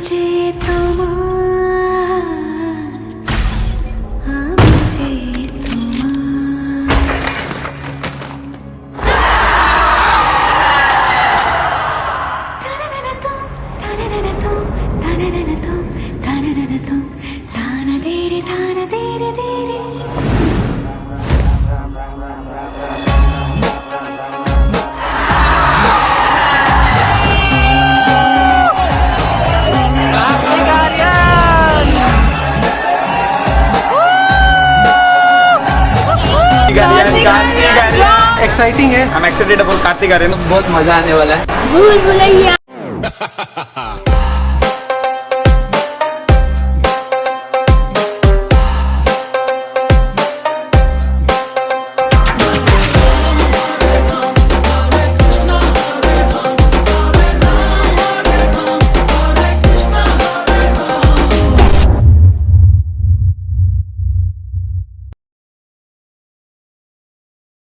मुझे తాన దేరి తాన దేరి దేరి एक्साइटिंग है। हम एक्साइटेड अबाउट रहे हैं। बहुत मज़ा आने वाला है। भूल भुलैया।